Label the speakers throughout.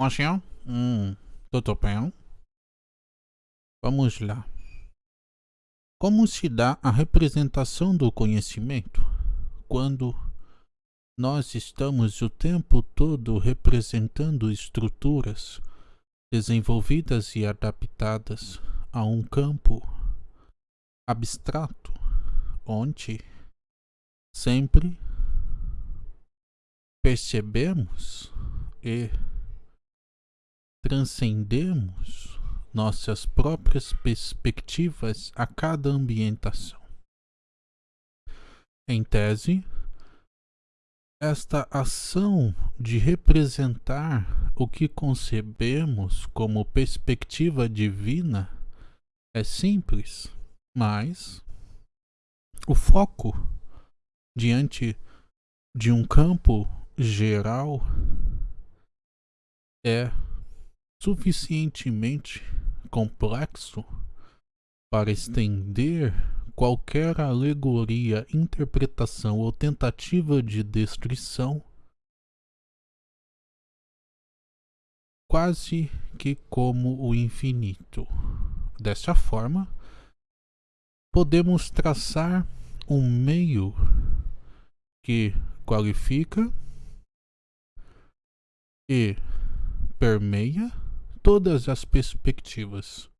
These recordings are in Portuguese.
Speaker 1: Mocinho? Hum, tudo bem? Vamos lá. Como se dá a representação do conhecimento quando nós estamos o tempo todo representando estruturas desenvolvidas e adaptadas a um campo abstrato, onde sempre percebemos e transcendemos nossas próprias perspectivas a cada ambientação. Em tese, esta ação de representar o que concebemos como perspectiva divina é simples, mas o foco diante de um campo geral é suficientemente complexo para estender qualquer alegoria, interpretação ou tentativa de destruição quase que como o infinito. Desta forma, podemos traçar um meio que qualifica e permeia todas as perspectivas.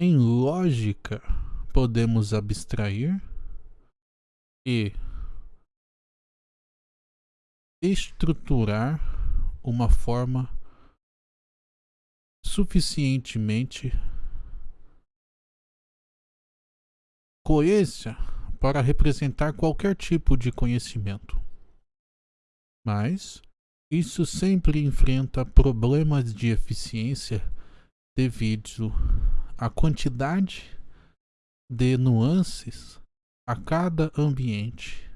Speaker 1: Em lógica, podemos abstrair e estruturar uma forma suficientemente coesa para representar qualquer tipo de conhecimento. Mas isso sempre enfrenta problemas de eficiência devido à quantidade de nuances a cada ambiente,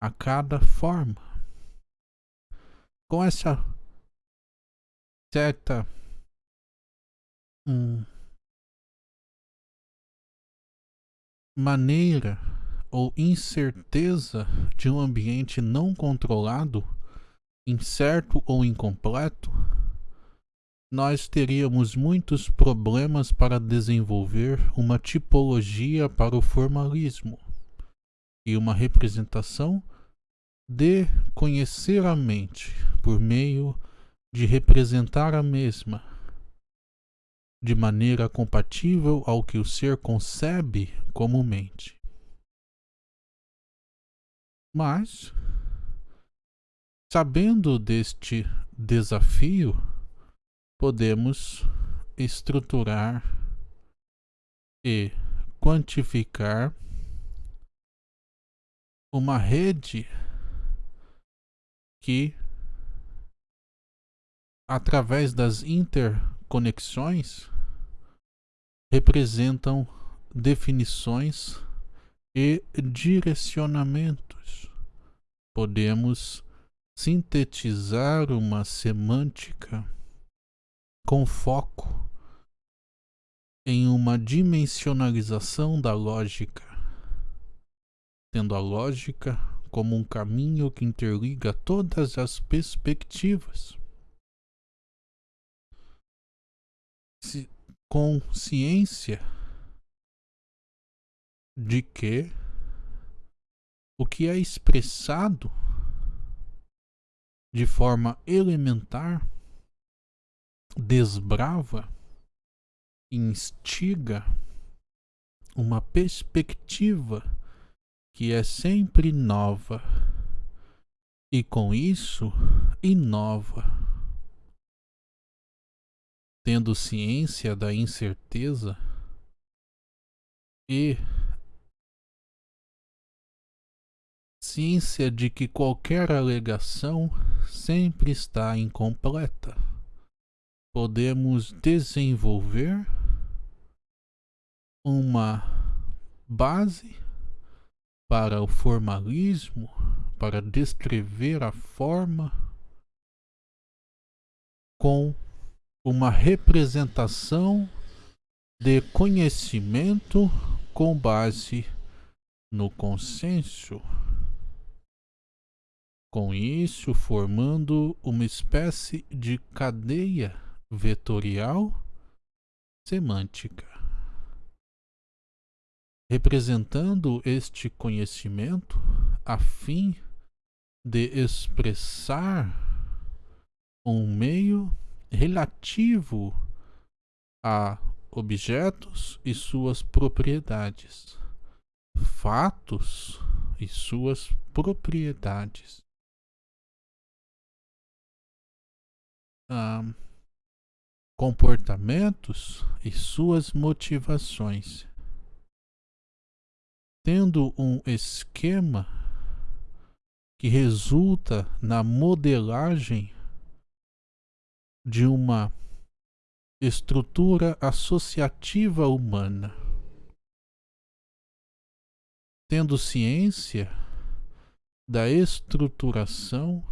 Speaker 1: a cada forma. Com essa certa hum, maneira ou incerteza de um ambiente não controlado, incerto ou incompleto, nós teríamos muitos problemas para desenvolver uma tipologia para o formalismo e uma representação de conhecer a mente por meio de representar a mesma de maneira compatível ao que o ser concebe como mente. Mas, sabendo deste desafio, podemos estruturar e quantificar uma rede que, através das interconexões, representam definições e direcionamentos. Podemos sintetizar uma semântica com foco em uma dimensionalização da lógica, tendo a lógica como um caminho que interliga todas as perspectivas. Com ciência de que o que é expressado de forma elementar desbrava, instiga uma perspectiva que é sempre nova e com isso inova. Tendo ciência da incerteza e ciência de que qualquer alegação sempre está incompleta podemos desenvolver uma base para o formalismo, para descrever a forma com uma representação de conhecimento com base no consenso. Com isso, formando uma espécie de cadeia vetorial semântica. Representando este conhecimento a fim de expressar um meio relativo a objetos e suas propriedades, fatos e suas propriedades. Comportamentos e suas motivações. Tendo um esquema que resulta na modelagem de uma estrutura associativa humana. Tendo ciência da estruturação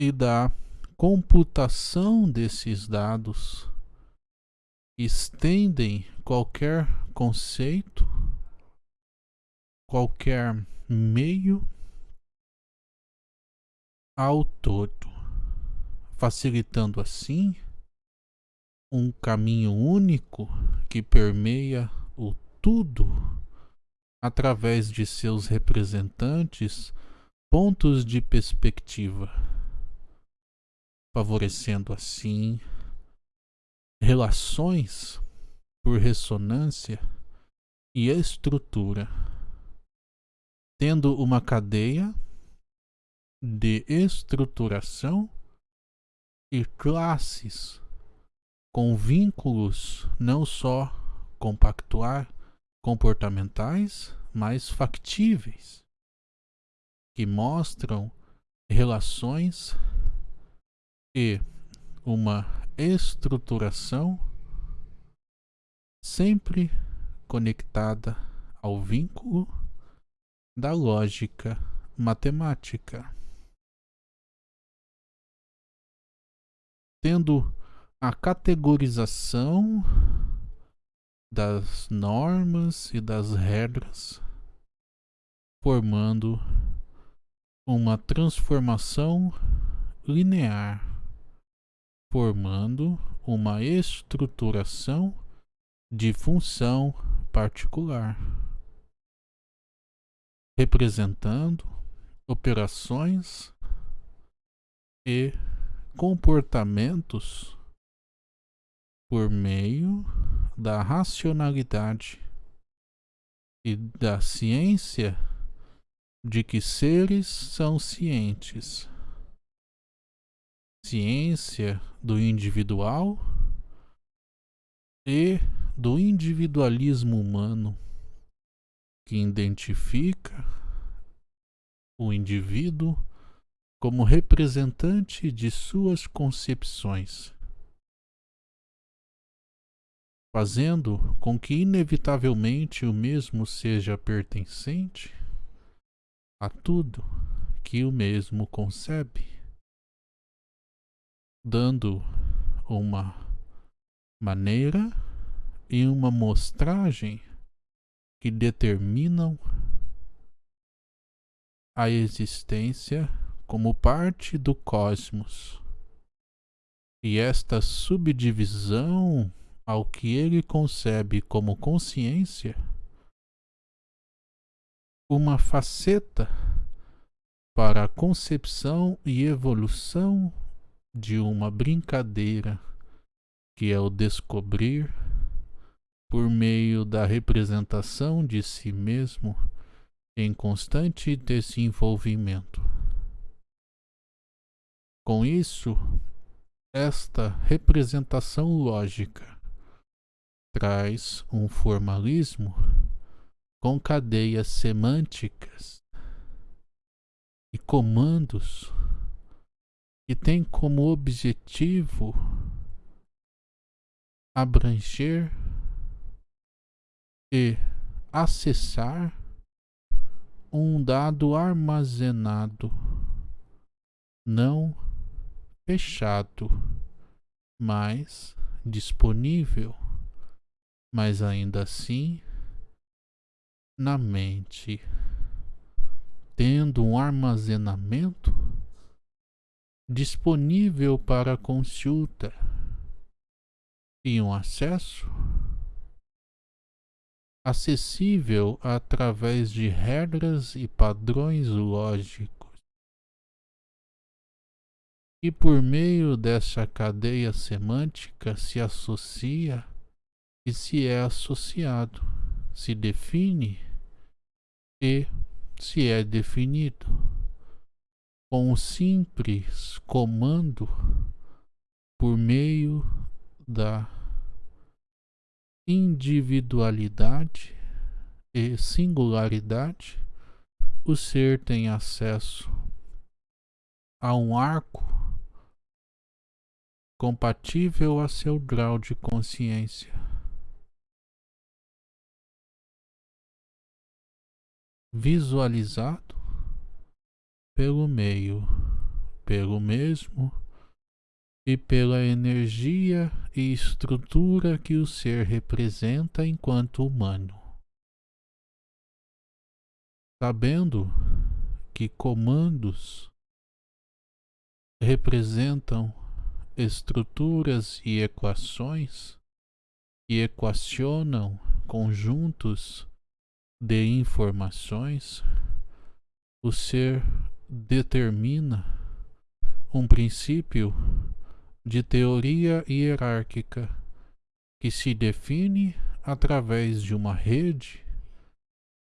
Speaker 1: e da computação desses dados, estendem qualquer conceito, qualquer meio ao todo, facilitando assim um caminho único que permeia o tudo através de seus representantes pontos de perspectiva, favorecendo assim relações por ressonância e estrutura, tendo uma cadeia de estruturação e classes com vínculos não só compactuar comportamentais, mas factíveis, que mostram relações e uma estruturação sempre conectada ao vínculo da lógica matemática. Tendo a categorização das normas e das regras, formando uma transformação linear, formando uma estruturação de função particular, representando operações e comportamentos por meio da racionalidade e da ciência de que seres são cientes. Ciência do individual e do individualismo humano que identifica o indivíduo como representante de suas concepções fazendo com que inevitavelmente o mesmo seja pertencente a tudo que o mesmo concebe, dando uma maneira e uma mostragem que determinam a existência como parte do cosmos. E esta subdivisão ao que ele concebe como consciência uma faceta para a concepção e evolução de uma brincadeira que é o descobrir por meio da representação de si mesmo em constante desenvolvimento. Com isso, esta representação lógica traz um formalismo com cadeias semânticas e comandos que tem como objetivo abranger e acessar um dado armazenado, não fechado, mas disponível mas ainda assim na mente. Tendo um armazenamento disponível para consulta e um acesso acessível através de regras e padrões lógicos. E por meio dessa cadeia semântica se associa e se é associado, se define e se é definido. Com um simples comando por meio da individualidade e singularidade, o ser tem acesso a um arco compatível a seu grau de consciência. Visualizado pelo meio, pelo mesmo e pela energia e estrutura que o ser representa enquanto humano. Sabendo que comandos representam estruturas e equações que equacionam conjuntos de informações, o ser determina um princípio de teoria hierárquica que se define através de uma rede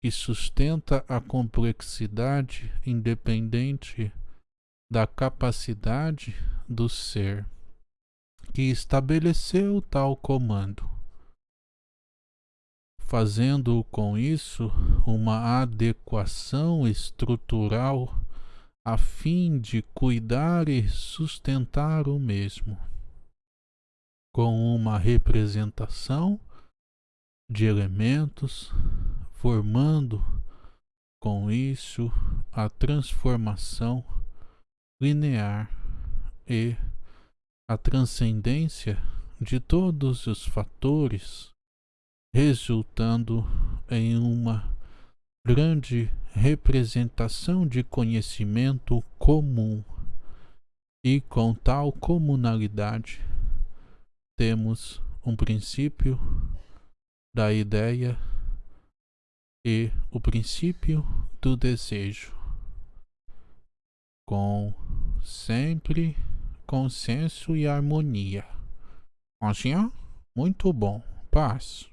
Speaker 1: que sustenta a complexidade independente da capacidade do ser que estabeleceu tal comando, fazendo com isso uma adequação estrutural a fim de cuidar e sustentar o mesmo, com uma representação de elementos, formando com isso a transformação linear e a transcendência de todos os fatores, resultando em uma grande representação de conhecimento comum. E com tal comunalidade, temos um princípio da ideia e o princípio do desejo, com sempre consenso e harmonia. Assim, muito bom. Paz.